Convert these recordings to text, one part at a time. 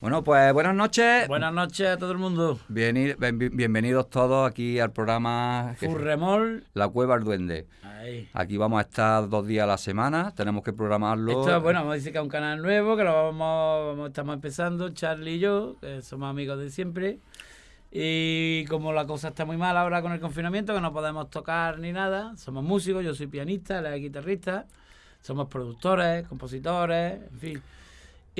Bueno, pues buenas noches. Buenas noches a todo el mundo. Bienvenidos todos aquí al programa Furremol. La Cueva del Duende. Ahí. Aquí vamos a estar dos días a la semana, tenemos que programarlo. Esto, bueno, vamos a decir que es un canal nuevo, que lo vamos, vamos- estamos empezando, Charlie y yo, que somos amigos de siempre. Y como la cosa está muy mal ahora con el confinamiento, que no podemos tocar ni nada, somos músicos, yo soy pianista, él es guitarrista, somos productores, compositores, en fin.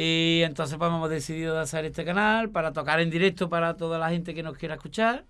Y entonces pues hemos decidido de hacer este canal para tocar en directo para toda la gente que nos quiera escuchar.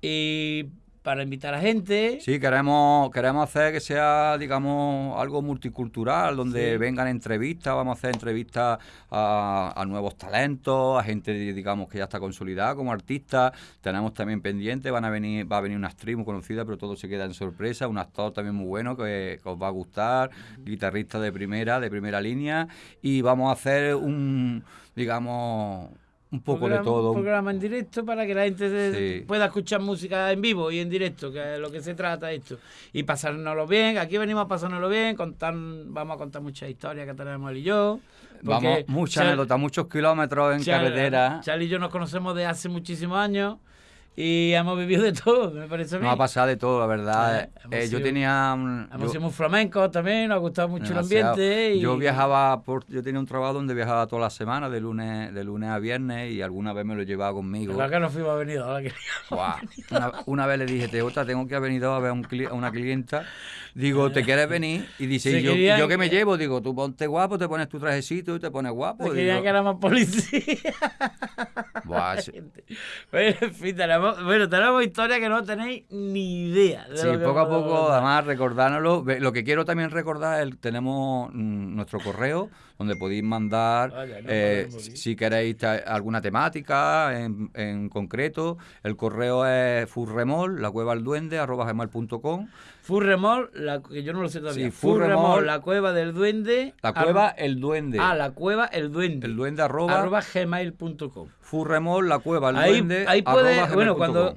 Y para invitar a gente. Sí, queremos, queremos hacer que sea, digamos, algo multicultural, donde Sí. vengan entrevistas, vamos a hacer entrevistas a, a nuevos talentos, a gente, digamos, que ya está consolidada como artista. Tenemos también pendiente, van a venir, va a venir una actriz muy conocida, pero todo se queda en sorpresa, un actor también muy bueno que, que os va a gustar, guitarrista de primera, de primera línea, y vamos a hacer un, digamos, un poco de todo. Un programa en directo para que la gente Sí. pueda escuchar música en vivo y en directo, que es lo que se trata esto. Y pasárnoslo bien. Aquí venimos a pasárnoslo bien, contar, vamos a contar muchas historias que tenemos él y yo. Vamos, muchas anécdotas, muchos kilómetros en Char- carretera. Charlie y yo nos conocemos de hace muchísimos años y hemos vivido de todo, me parece a mí. Nos ha pasado de todo, la verdad. Eh, Eh, yo tenía un... Hemos yo- sido muy flamencos también, nos ha gustado mucho el ambiente. Y... Yo viajaba, por, yo tenía un trabajo donde viajaba toda la semana, de lunes, de lunes a viernes, y alguna vez me lo llevaba conmigo. Claro que no fuimos venidos, ahora que Buah. Una, una vez le dije, Teota, tengo que haber venido a ver a, un cli- a una clienta. Digo, ¿te quieres venir? Y dice, Se ¿y yo, querían ¿yo qué me que- llevo? Digo, tú ponte guapo, te pones tu trajecito y te pones guapo. se Digo, que éramos policías. "Buah, sí". Bueno, en fin, tenemos, bueno, tenemos historias que no tenéis ni idea. de Sí, lo que poco a poco, además, recordárnoslo. Lo que quiero también recordar es tenemos mm, nuestro correo donde podéis mandar, Vaya, no eh, si queréis alguna temática en, en concreto. El correo es furremol, la cueva al duende, arroba gmail.com. Furremol, la, que yo no lo sé todavía. Sí, Furremol, Furremol, la cueva del duende. La cueva, el duende. Ah, la cueva, el duende. el duende, arroba, arroba gmail.com. furremol, la cueva, el Ahí, duende, ahí puede, arroba bueno, cuando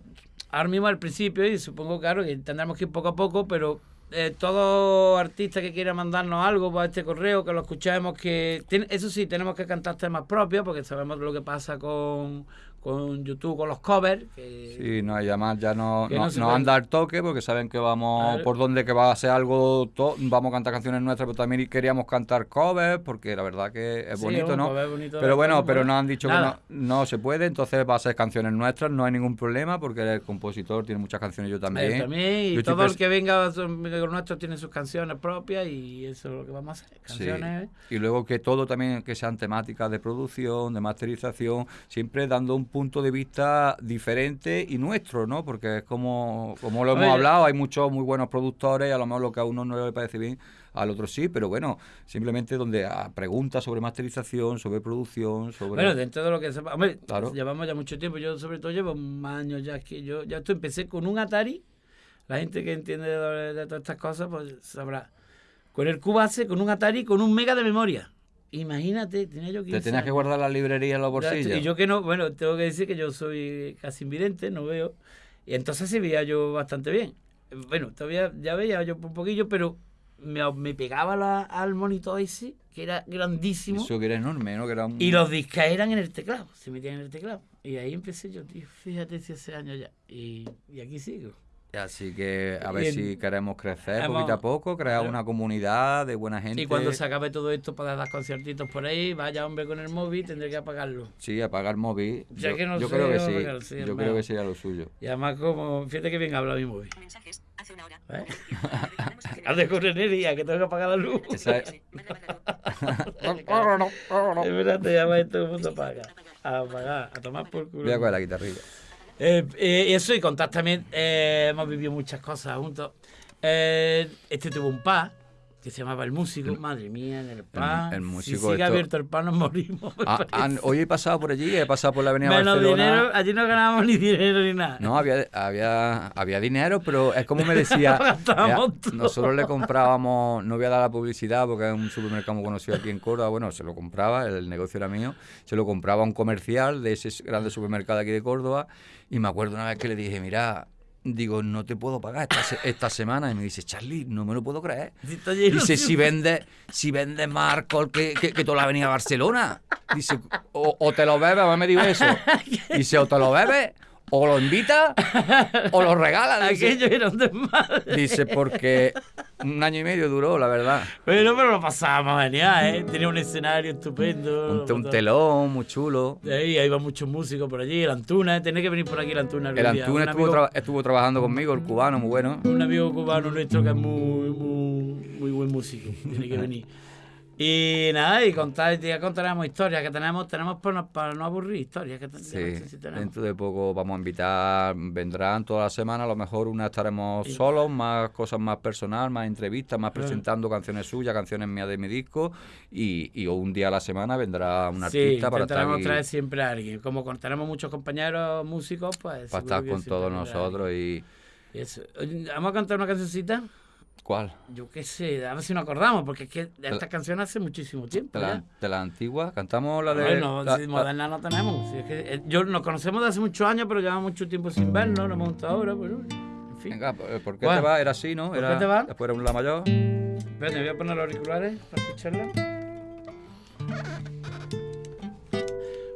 ahora mismo al principio, y supongo claro que tendremos que ir poco a poco, pero eh, todo artista que quiera mandarnos algo por este correo, que lo escuchemos, que tiene- eso sí, tenemos que cantar temas propios, porque sabemos lo que pasa con, con YouTube, con los covers. que- Sí, no, y además ya no, no, no nos puede- han dado el toque porque saben que vamos por donde que va a ser algo, to- vamos a cantar canciones nuestras, pero también queríamos cantar covers porque la verdad que es Sí, bonito, un ¿no? bonito, pero bueno, pero nos han dicho Nada. que no, no se puede, entonces va a ser canciones nuestras, no hay ningún problema porque es el compositor, tiene muchas canciones yo también. Eh, también, y Yo estoy todo el que venga los nuestros tiene sus canciones propias y eso es lo que vamos a hacer. Sí. Canciones. Y luego que todo también que sean temáticas de producción, de masterización, siempre dando un punto de vista diferente y nuestro, ¿no? Porque es como, como lo hemos Oye. hablado, hay muchos muy buenos productores, y a lo mejor lo que a uno no le parece bien, al otro sí, pero bueno, simplemente donde a preguntas sobre masterización, sobre producción, sobre... Bueno, dentro de lo que. Hombre, Claro. llevamos ya mucho tiempo. Yo, sobre todo, llevo más años ya que yo. Ya esto empecé con un Atari. La gente que entiende de, de todas estas cosas, pues sabrá. Con el Cubase, con un Atari, con un mega de memoria. Imagínate, tenía yo 15 Te tenías que guardar la librería en los bolsillos. Y yo que no, bueno, tengo que decir que yo soy casi invidente, no veo. Y entonces sí veía yo bastante bien. Bueno, todavía ya veía yo un poquillo, pero me, me pegaba la- al monitor ese, que era grandísimo. Eso que era enorme, ¿no? Que era un... Y los discos eran en el teclado, se metían en el teclado. Y ahí empecé yo, tío, fíjate si hace años ya. Y, y aquí sigo. Así que a ver si queremos crecer hemos- poquito a poco, crear claro. una comunidad de buena gente. Y cuando se acabe todo esto para dar conciertitos por ahí, vaya hombre con el móvil, tendré que apagarlo. Sí, apagar móvil. Ya yo que no yo sé creo que apagar, sí. yo hermano. creo que sería lo suyo. Y además, como, fíjate que bien habla mi móvil. Mensajes, hace una hora. ¿Eh? Recordemos Haz de correnería, que tengo que apagar la luz. Esa es- Espérate, ya va y todo el mundo apaga. A apagar, a tomar por culo. Voy a coger la guitarrilla. Eh, eh, eso y contar también, eh, hemos vivido muchas cosas juntos. Eh, este tuvo un pub que se llamaba El Músico, madre mía, en el pub. el si músico, sigue esto- abierto el pub nos morimos. Ah, hoy he pasado por allí, he pasado por la avenida Menos Barcelona. dinero, allí no ganábamos ni dinero ni nada. No, había, había, había dinero, pero es como me decía. Nosotros le comprábamos, no voy a dar la publicidad porque es un supermercado muy conocido aquí en Córdoba. Bueno, se lo compraba, el negocio era mío. Se lo compraba a un comercial de ese grande supermercado aquí de Córdoba. Y me acuerdo una vez que le dije, mira, digo, no te puedo pagar esta, se- esta semana. Y me dice, Charlie, no me lo puedo creer. Dice, si vendes si vendes más alcohol que, que, que toda la avenida Barcelona. Dice, o, o te lo bebes, me dijo eso. Dice, o te lo bebes, o lo invitas, o lo regalas. Dice, Aquello era un desmadre. Dice, porque un año y medio duró, la verdad. Bueno, pero lo pasábamos genial, ¿eh? Tenía un escenario estupendo. Un, un telón muy chulo. De ahí iban muchos músicos por allí, el Antuna, tenés que venir por aquí el Antuna. El. Antuna Un estuvo, amigo- traba- estuvo trabajando conmigo, el cubano, muy bueno. un amigo cubano nuestro que es muy, muy, muy buen músico. Tiene que venir. Y nada, y contar, ya contaremos historias que tenemos, tenemos para no, para no aburrir historias que Sí, no sé si tenemos. dentro de poco vamos a invitar, vendrán toda la semana, a lo mejor una estaremos solos, más cosas más personal, más entrevistas, más Claro. presentando canciones suyas, canciones mías de mi disco, y, y un día a la semana vendrá un Sí, artista para estar, aquí, traer siempre a alguien. Como tenemos muchos compañeros músicos, pues. para estar con todos nosotros y... Eso. Vamos a cantar una cancioncita. ¿Cuál? Yo qué sé, a ver si nos acordamos, porque es que esta canción hace muchísimo tiempo. ¿De la, de la antigua? ¿Cantamos la de...? Bueno, la- si moderna no tenemos. Si es que, eh, yo nos conocemos de hace muchos años, pero llevamos mucho tiempo sin vernos, nos hemos juntado ahora, pero en fin. Venga, ¿por por qué te va? Era así, ¿no? ¿Por qué te va? Después era un la mayor. Espérate, voy a poner los auriculares para escucharla.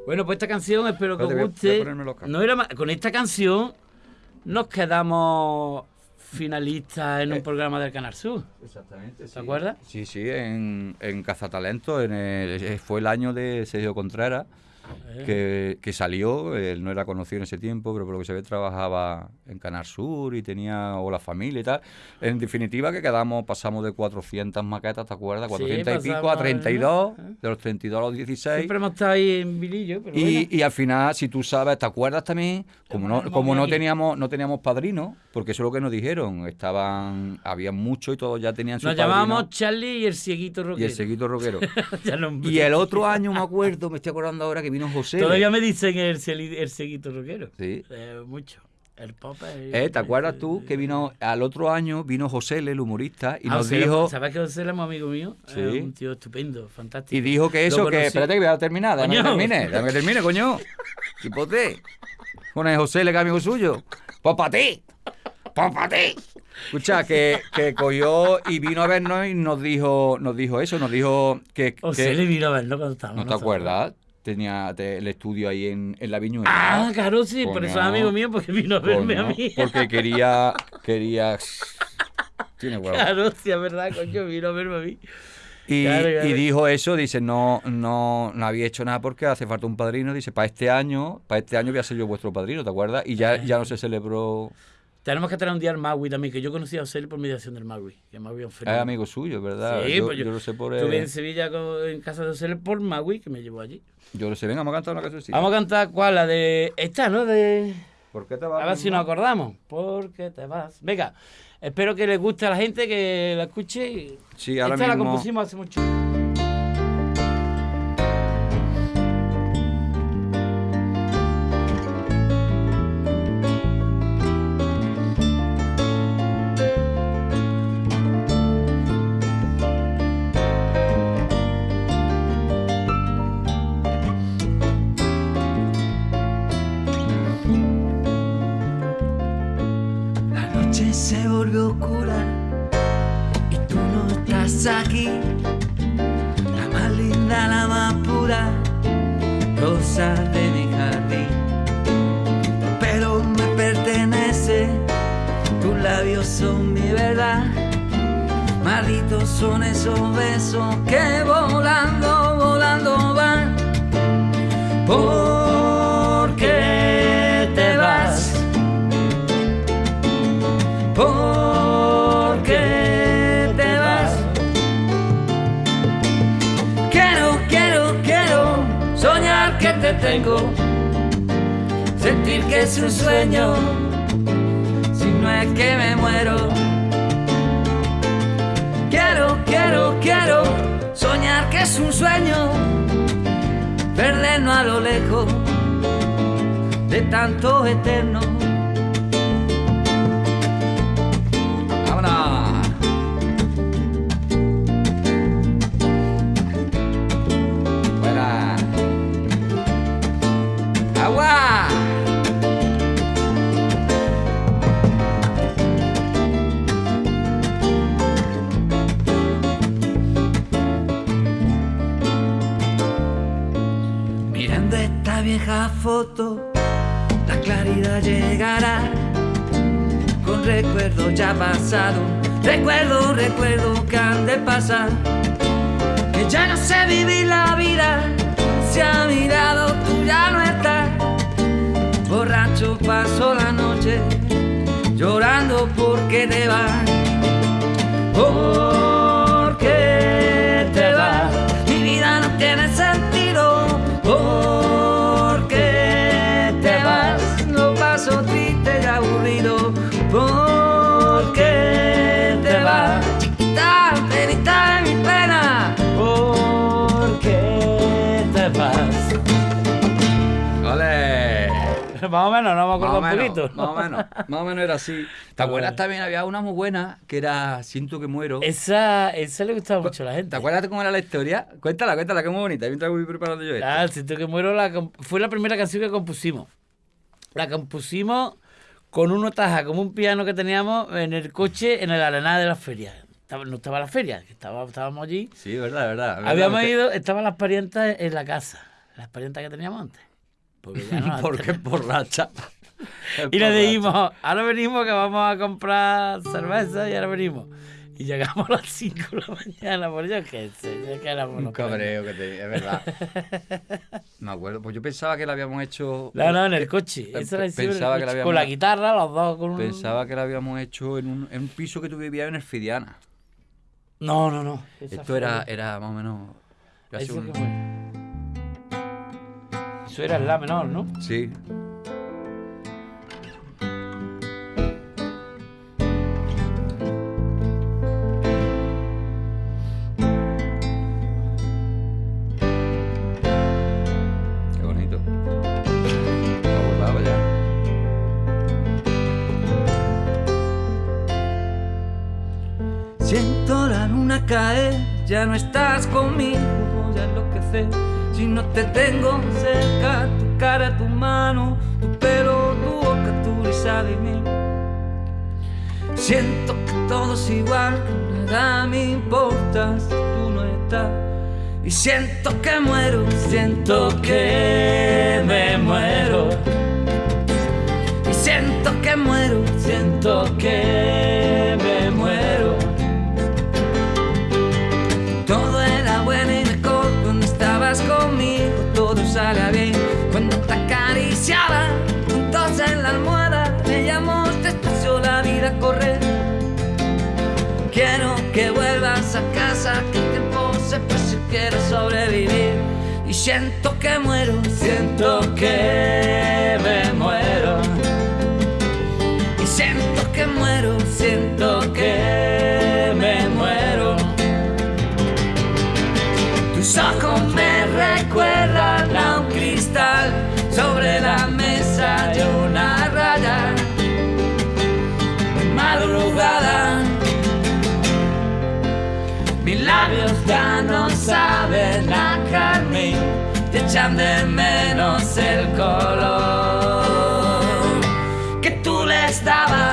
Bueno, pues esta canción espero que os guste. No era Con esta canción nos quedamos finalistas en un programa del Canal Sur. Exactamente. ¿Te acuerdas? Sí, sí, en, en Cazatalento, en el- eh, fue el año de Sergio Contreras, Eh. que, que salió, él no era conocido en ese tiempo, pero por lo que se ve trabajaba en Canal Sur y tenía o la familia y tal. En definitiva que quedamos, pasamos de 400 maquetas, ¿te acuerdas? 400 y pico a pasamos, 32, ¿eh? de los 32 a los 16. Siempre hemos estado ahí en Vilillo, pero Y, bueno. y al final, si tú sabes, ¿te acuerdas también? Como no, como no teníamos, no teníamos padrino, porque eso es lo que nos dijeron, estaban, había muchos y todos ya tenían su Nos padrino. llamábamos Charlie y el cieguito Y rockero. el. Ya no- y el otro año me acuerdo, me estoy acordando ahora que vino José. Todavía me dicen el, el cieguito rockero. Sí. Eh, mucho. El pop. Eh, ¿Te acuerdas tú que vino al otro año vino José, el humorista, y Ah, nos José, dijo ¿Sabes que José es un amigo mío? Sí. Un tío estupendo, fantástico. y dijo que eso, que espérate que voy a terminar, déjame que termine, déjame que termine, coño. Chipote. El José, el que es amigo suyo. Pues para ti. Pues para ti. Escucha, que, que cogió y vino a vernos y nos dijo, nos dijo eso, nos dijo que, José que- le vino a verlo cuando estábamos. ¿No te acuerdas? Tenía te- el estudio ahí en, en la viñuela. Ah, claro, sí, por eso es amigo mío, porque vino a verme a mí. Porque quería, quería... Tiene huevo. Claro, sí, es verdad, coño, vino a verme a mí. Y, Claro, claro. y dijo eso, dice, no, no, no había hecho nada porque hace falta un padrino. Dice, para este año, para este año voy a ser yo vuestro padrino, ¿te acuerdas? Y ya, ya no se celebró. Tenemos que traer un día al Maui también, que yo conocí a José por mediación del Maui. Que Maui es fenómeno. amigo suyo, ¿verdad? Sí, yo, pues yo lo sé por Estuve él. en Sevilla con- en casa de José por Maui, que me llevó allí. Yo lo sé, venga, vamos a cantar una canción Vamos a cantar, ¿cuál? La de. Esta, ¿no? De. ¿Por qué te vas? A ver si nos acordamos. ¿Por qué te vas? Venga, espero que les guste a la gente, que la escuche. Sí, ahora Esta la compusimos hace mucho. Noche se volvió oscura y tú no estás aquí. La más linda, la más pura, rosa de mi jardín. Pero me pertenece, tus labios son mi verdad. Malditos son esos besos que volando, volando van. ¿Por tengo, sentir que es un sueño, si no es que me muero. Quiero, quiero, quiero soñar que es un sueño, vernos a lo lejos de tanto eterno. Esta vieja foto, la claridad llegará con recuerdos ya pasados. Recuerdo, recuerdo que han de pasar. Que ya no sé vivir la vida. Se ha mirado, tú ya no estás. Borracho paso la noche llorando porque te vas. Porque Más o menos, no me Más acuerdo o, un menos, poquito. más o menos, más o menos era así. ¿Te acuerdas también? Había una muy buena que era Siento que muero. Esa, esa le gustaba mucho a la gente. ¿Te acuerdas cómo era la historia? Cuéntala, cuéntala, que es muy bonita. Mientras voy preparando yo esto. Ah, siento que muero la fue la primera canción que compusimos. La compusimos con una taja, como un piano que teníamos en el coche en el arenal de la feria. No estaba la feria, que estaba, estábamos allí. Sí, verdad, verdad. Habíamos ido, estaban las parientas en la casa, las parientas que teníamos antes. Porque ya no Porque es borracha. Es Y le dijimos, ahora venimos que vamos a comprar cerveza y ahora venimos. Y llegamos a las 5 de la mañana, por yo qué sé, yo que éramos Un cabreo que te... Es verdad. Me acuerdo. Pues yo pensaba que la habíamos hecho... No, no, en el coche. Pe- Esa la hicimos en el pensaba que la coche, habíamos- Con la guitarra, los dos con un... Pensaba que la habíamos hecho en un, en un piso que tú vivías en el Fidiana. No, no, no. Esa Esto fue- era, era más o menos... casi Eso, un- que fue. Eso era el la menor, ¿no? Sí. Qué bonito. Me acordaba ya. Siento la luna caer, ya no estás conmigo, voy a enloquecer. Si no te tengo cerca, tu cara, tu mano, tu pelo, tu boca, tu risa de mí. Siento que todo es igual, nada me importa si tú no estás. Y siento que muero, siento que me muero. Y siento que muero, siento que quiero sobrevivir. Y siento que muero, siento que de menos el color que tú les dabas.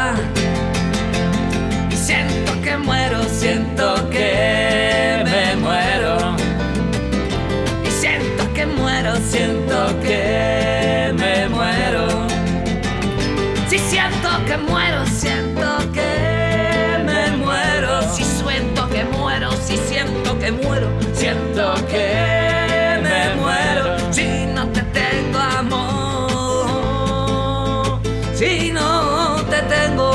Si no te tengo.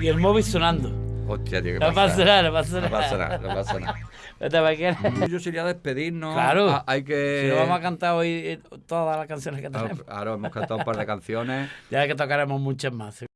Y el móvil sonando. Hostia, tío, ¿qué No pasa nada, no pasa No pasa nada, no pasa nada. Aquí. Yo sería despedirnos. Claro. Ah, hay que... Si no vamos a cantar hoy eh, todas las canciones que tenemos. Ahora hemos cantado un par de canciones. Ya que tocaremos muchas más.